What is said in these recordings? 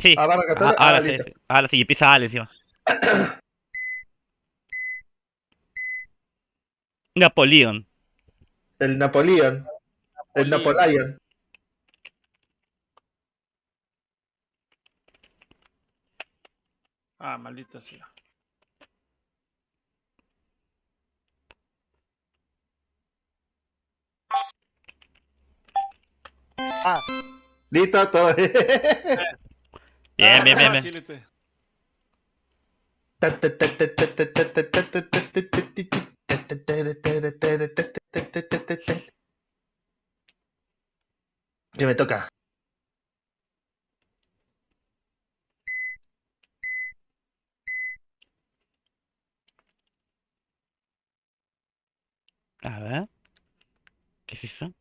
Sí. Ah, barra Ah. Ah, ahora sí. Ahora sí, empieza Ale encima. Napoleón. El Napoleón. El Napoleón. Ah, maldita sea. Listo, todo. Bien, bien, bien, bien. Que me toca. A ver. ¿Qué es eso?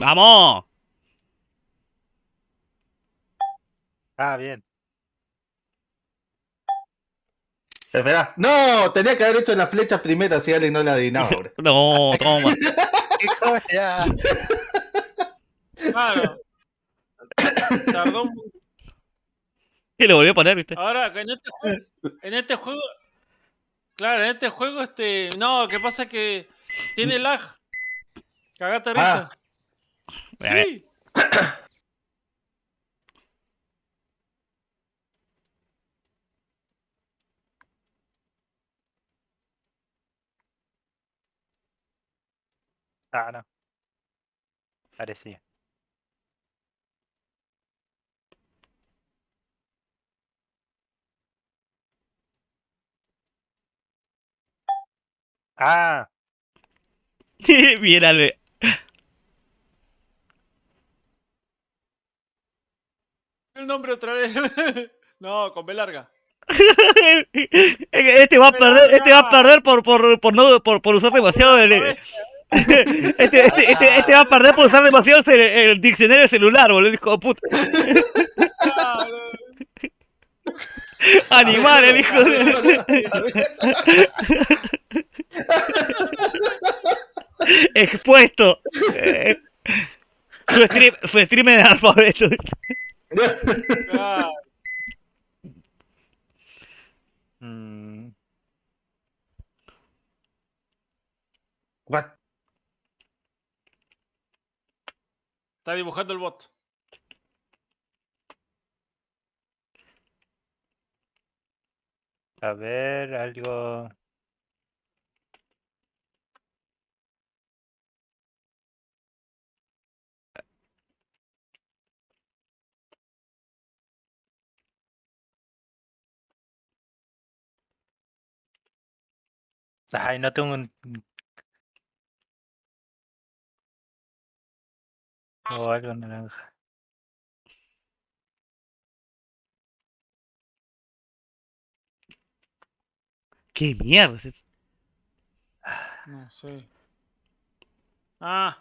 ¡Vamos! Ah, bien. Espera. No, tenía que haber hecho la flecha primero, así Ale no la adivinaba. bro. No, toma. Claro. Tardó un- Y lo volvió a poner, ¿viste? Ahora, en este juego, en este juego, claro, en este juego, este, no, que pasa que tiene lag. Cagate risa. Ah. A ver. Sí. Ah, no. Parecía. Ah, Bien, Ale. El nombre otra vez. no, con B larga. Este va a perder, este va a perder por, por, por, no, por, por usar demasiado el, este, este, este, este va a perder por usar demasiado el, el diccionario celular, boludo, hijo de puta. Animal, el hijo de... Expuesto. Eh, su stream, su stream en alfabeto. Mm, What? está dibujando el bot. a ver, algo. Ay, no tengo un. O algo naranja. ¿Qué mierda? es eso? No sé. Ah,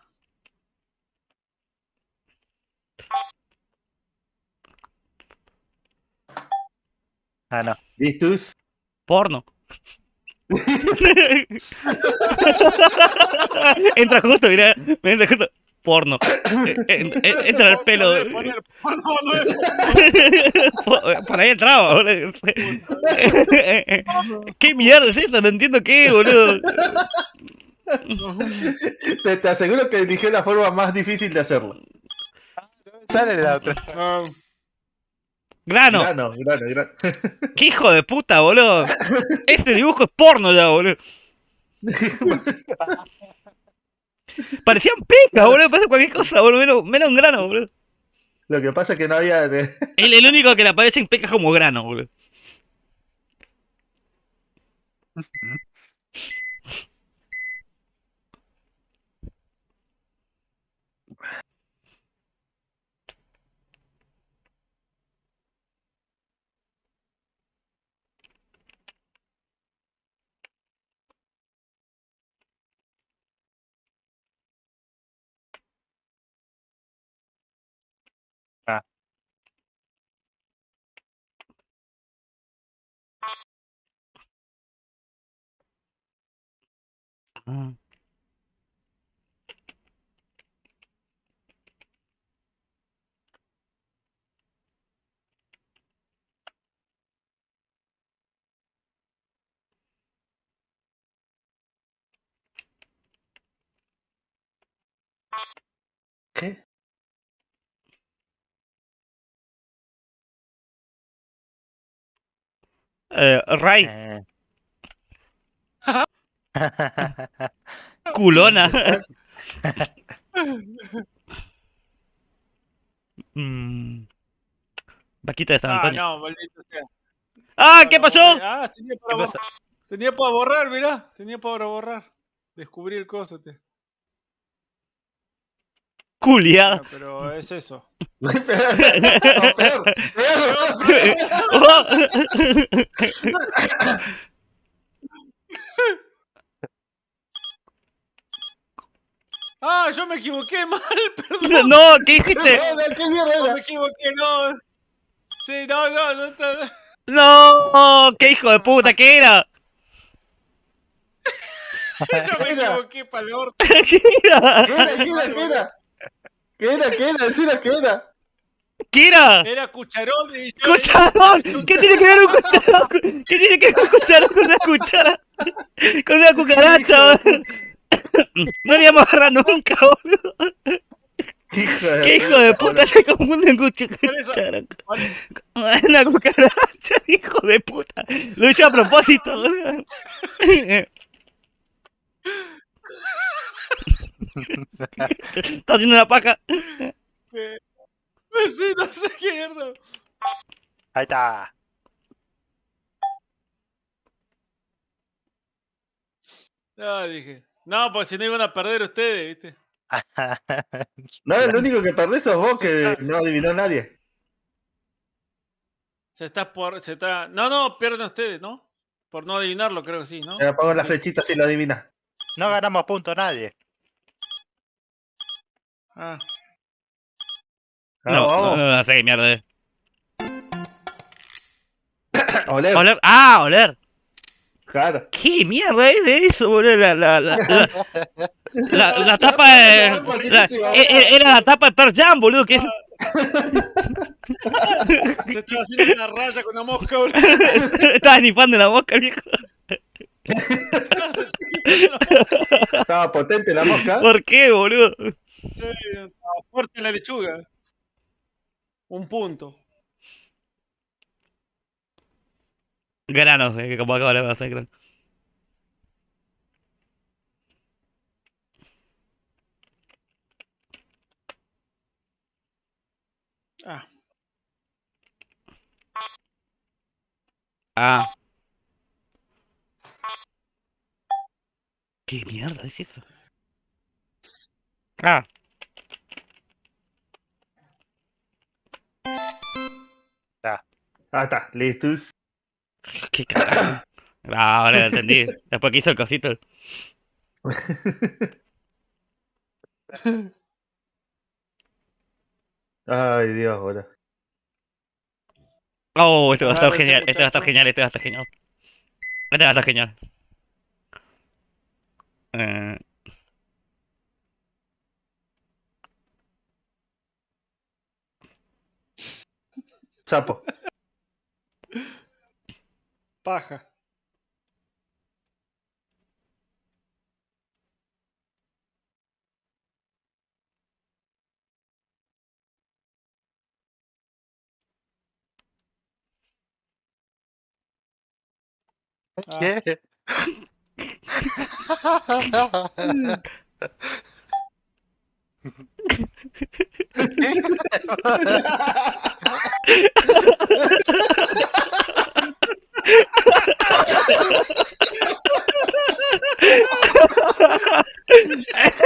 Ah, no. ¿Listos? Porno. entra justo, mira, me entra justo. Porno. Eh, eh, eh, entra el pelo. Por, ahí entraba, boludo. ¿Qué mierda es eso? No entiendo qué, boludo. Te, te aseguro que eligió la forma más difícil de hacerlo. Sale la otra. Grano. Grano, grano, grano. ¿Qué hijo de puta, boludo? Este dibujo es porno ya, boludo. Parecían pecas, boludo. Parece cualquier cosa, boludo. Menos, menos un grano, boludo. Lo que pasa es que no había. de- El, el único que le aparece en pecas como grano, boludo. Ah. ¿Qué? Eh, Ray, Eh. culona. Mm. Vaquita de San Ah, Antonio. no, maldito sea. ¡Ah! No, ¿Qué no, pasó? Ah, tenía para, ¿Qué pasa? tenía para borrar, mirá. Tenía para borrar. Descubrí el coso. Te. Bueno, pero es eso. No, peor, peor. Oh. Ah, yo me equivoqué mal, perdón. No, ¿qué dijiste? No, no, ¿Qué mierda No, me era? equivoqué, no. Sí, no, no, no está. No, qué hijo de puta, ¿qué era? Yo me Era. equivoqué para el orto. ¿Qué era? ¿Qué era? ¿Qué era? ¿Qué era? ¿Qué era? ¿Qué era? Qué era. ¿Qué era? Era cucharón y yo. ¡Cucharón! ¿Qué tiene que ver un cucharón? ¿Qué tiene que ver un cucharón con una cuchara? Con una cucaracha. No le íbamos a agarrar nunca, boludo. Hijo de ¿Qué hijo de puta se confunden eso- cuchara? Una cucaracha, hijo de puta. Lo he hecho a propósito, boludo. Está haciendo una paja. Eh, Sí, no sé qué mierda. Ahí está. Ah, dije. No, pues si no iban a perder ustedes, ¿viste? No, el único que perdés sos vos que no adivinó nadie. Se está por. Se está... No, no, pierden ustedes, ¿no? Por no adivinarlo, creo que sí, ¿no? Me pongo la flechita si lo adivina. No ganamos punto nadie. Ah. Ah, No, no, no, no sé qué mierda es. Oler. Oler. ¡Ah, oler! Claro. ¿Qué mierda es de eso, boludo? La, la, la, la, la, la tapa de. la- e- e- era la tapa de Pearl Jam, boludo. Que... Se está haciendo una raya con una mosca, boludo. Estaba ni fan de la mosca, viejo. Estaba potente la mosca. ¿Por qué, boludo? Sí, estaba fuerte la lechuga. Un punto. Granos, eh, que como acabo de hacer granos. Ah. Ah. ¿Qué mierda es eso? Ah. Ah, está. Listos. ¿Qué carajo? Ah, ahora lo entendí. Después que hizo el cosito. Ay, Dios, boludo. Oh, este va a estar genial, este va a estar genial, este va a estar genial. Este va a estar genial. Eh, Sapo. Paja. Ah. ¿Qué?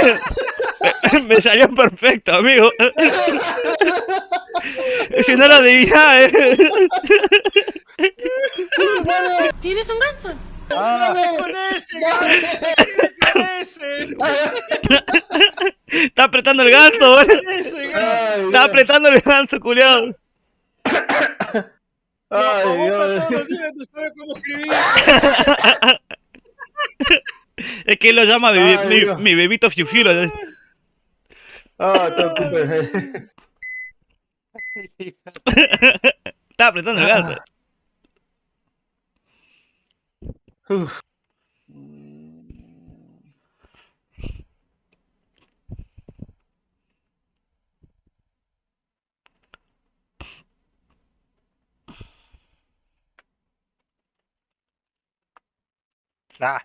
Me salió perfecto, amigo. Si no lo adivinaba, eh. ¿Tienes un ganso? Con ese, Está apretando el ganso, Está apretando el ganso, culiado. Ay, Dios. Es que él lo llama mi, Ay, mi, mi bebito Fiu Fiu, Ah, te. Estaba apretando el gato. Uf. Ah,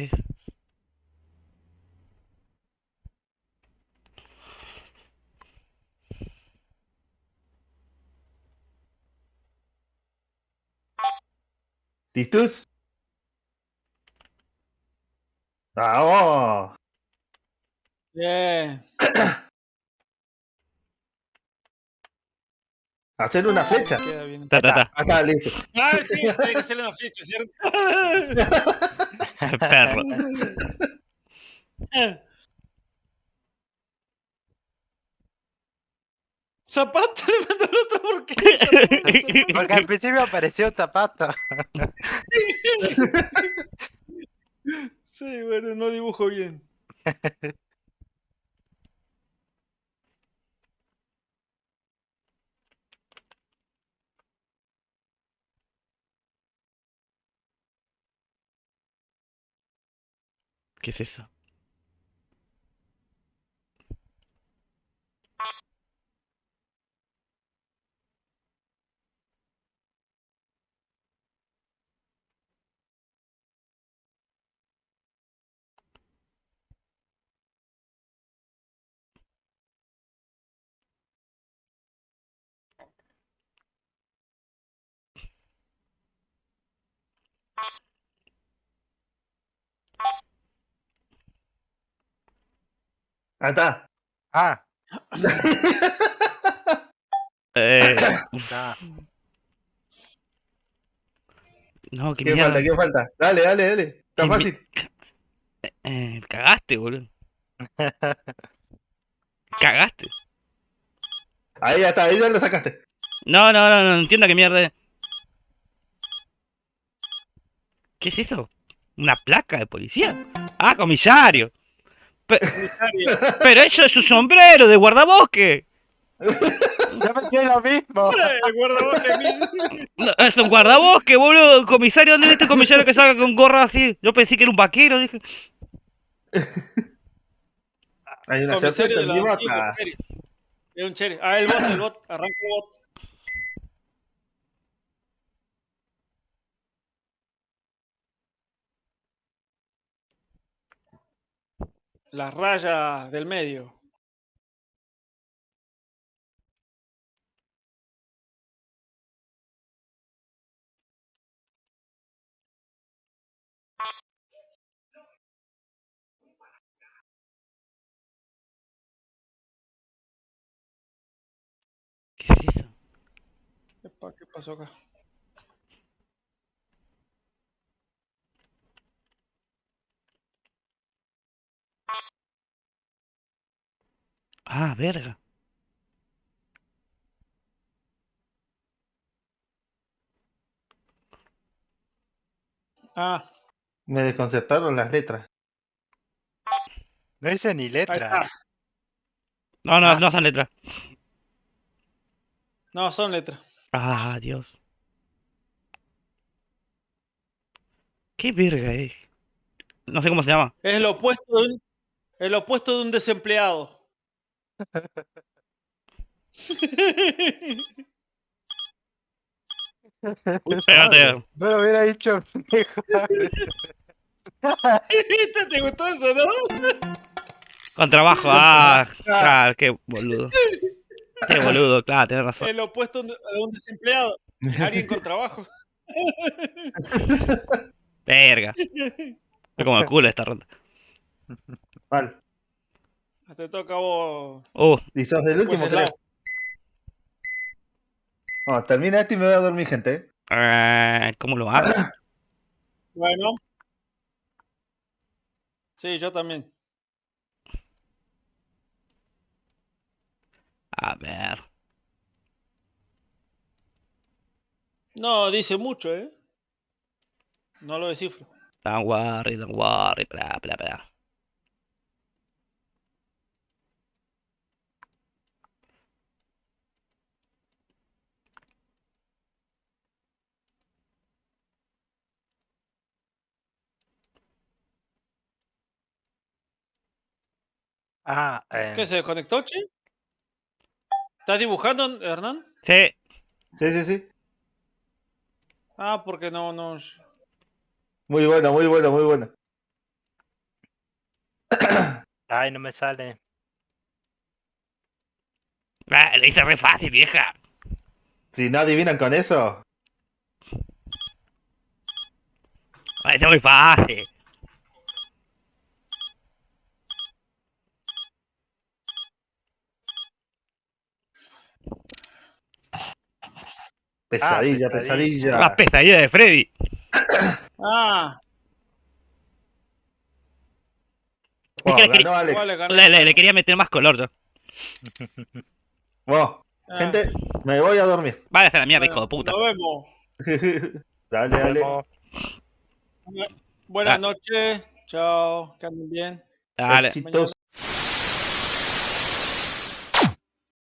¿Qué? ¿Listos? ¡Vamos! Bien. Hacer una flecha. Queda bien. Ta, ta, ta. Ah, está, listo. Ah, sí, tiene que hacerle una flecha, ¿cierto? Perro. Zapato le mandó el otro porque. porque al principio apareció un zapato. Sí, bueno, no dibujo bien. ¿Qué es eso? Ah, está. Ah, Eh, no, qué ¿Qué mierda. falta? ¿Qué falta? Dale, dale, dale. Está fácil. Eh, cagaste, boludo. Cagaste. Ahí ya está, ahí ya lo sacaste. No, no, no, no entiendo qué mierda es. ¿Qué es eso? ¿Una placa de policía? Ah, comisario. Pero eso es su sombrero de guardabosque. Yo pensé lo mismo. Eh, guardabosque mil. No, es un guardabosque, boludo. Comisario, ¿dónde es este comisario que salga con gorra así? Yo pensé que era un vaquero, dije. Hay una feria. Es un cherry. Ah, el bot, el bot. Arranca el bot. Las rayas del medio. ¿Qué es eso? ¿Qué pasó acá? Ah, verga. Ah, Me desconcertaron las letras. No hice ni letra. No, no, Ah. no son letras. No, son letras. Ah, Dios. ¿Qué verga es? No sé cómo se llama. Es el opuesto de un, el opuesto de un desempleado. Espérate. No lo hubiera dicho. ¿Te gustó eso, no? Con trabajo. Ah, claro, qué boludo. Qué boludo, claro, tenés razón. El opuesto de un desempleado. Alguien con trabajo. Verga. Fue como el culo esta ronda. Mal. Te toca a vos. Uh, Y sos el último, Pues el creo. Oh, termina esto y me voy a dormir, gente. ¿eh? eh, ¿cómo lo hago? Bueno, Sí, yo también. A ver. No, dice mucho, ¿eh? No lo descifro. Don't worry, don't worry, bla, bla, bla. Ah, eh, ¿Qué se desconectó, che? ¿Estás dibujando, Hernán? Sí, Sí, sí, sí. Ah, porque no, no. Muy bueno, muy bueno, muy bueno. ay, no me sale. Ah, lo hice re fácil, vieja. Si no adivinan con eso, Ah, Está muy fácil. Pesadilla, pesadilla. pesadilla. La pesadilla de Freddy. Ah, Wow, Es que le ganó gané. Le, le- le quería meter más color yo. Bueno, Ah, gente, me voy a dormir. Vale, a la mierda, bueno, hijo de puta. Nos vemos. dale, Nos dale. vemos. Buenas Ah. noches. Chao. Que anden bien. Dale. Éxitos.